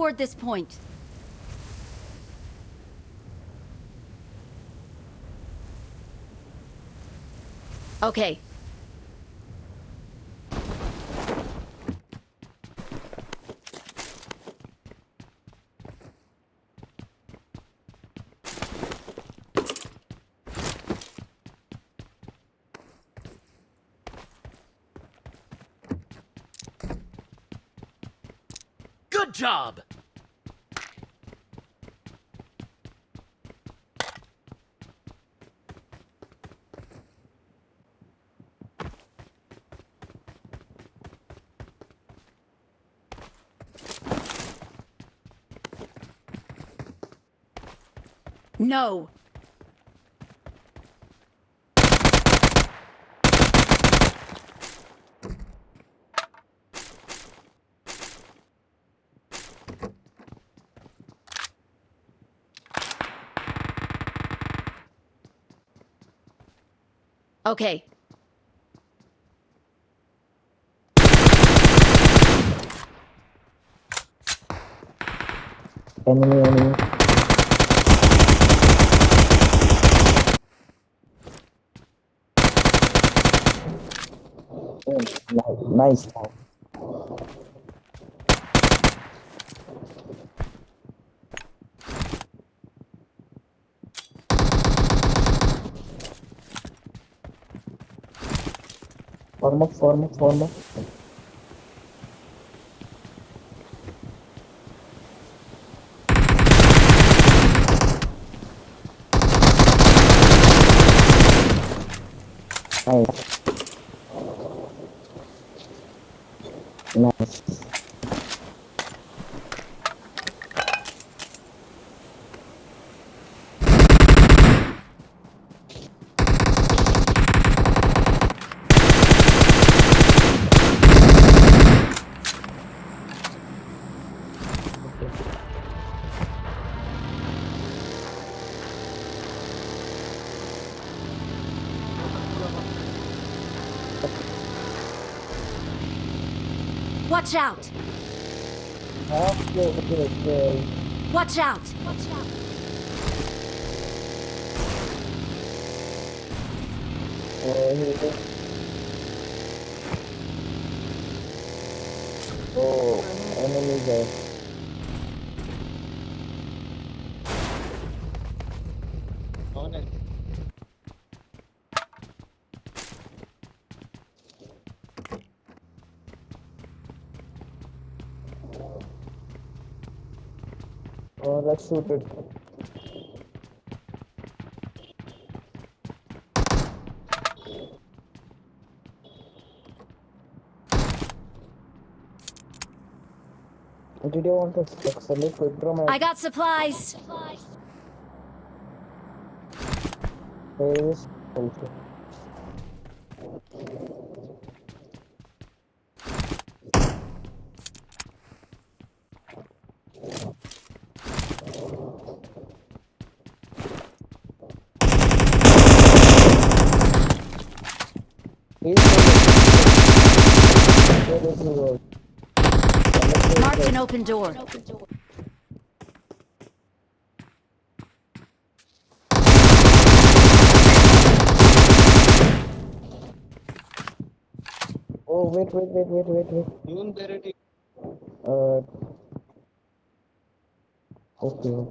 toward this point. Okay. Good job! No. Okay. Enemy, enemy. Nice. Forma, forma, forma. Aí. Nice. Nice. Watch out! Okay, okay. Watch out! Oh, here. Oh, enemy there. Oh, let's shoot it. Did you want to accelerate quick draw my I got supplies. face? Also. He's Where is he Marked an open door. Oh, wait, wait, wait, wait, wait, wait. Even there. Uh. Okay.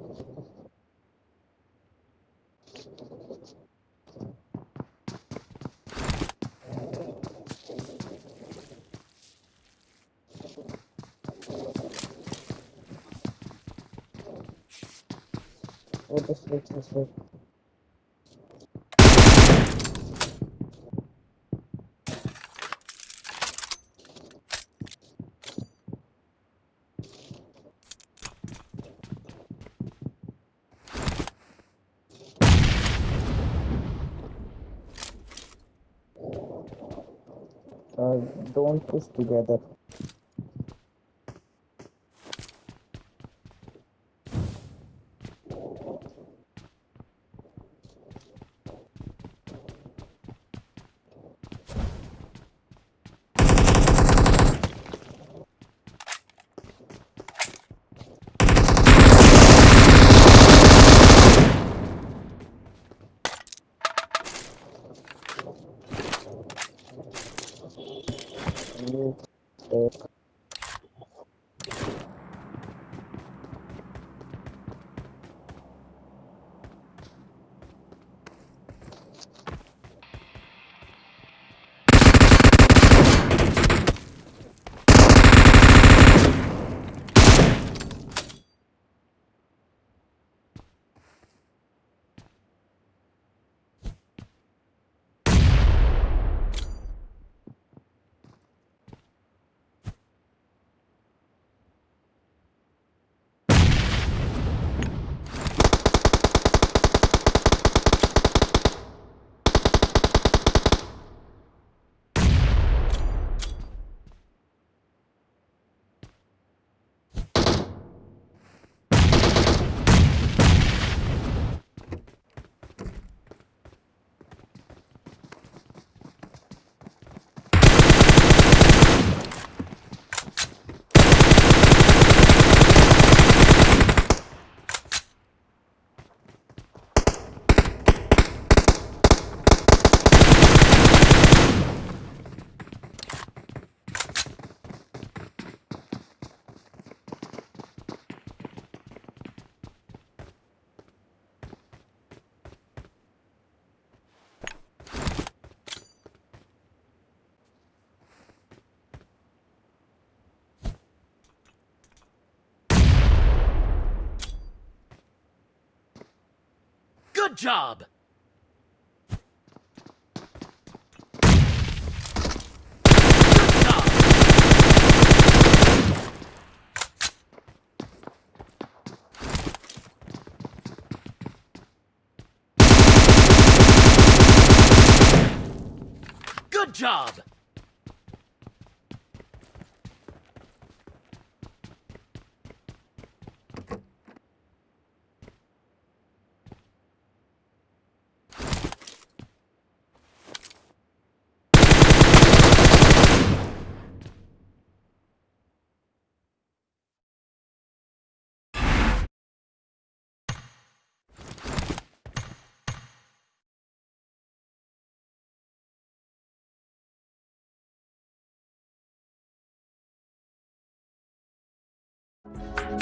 This way, this way. Uh, don't push together. You Good job! Good job! Job!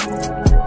you